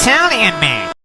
Italian man.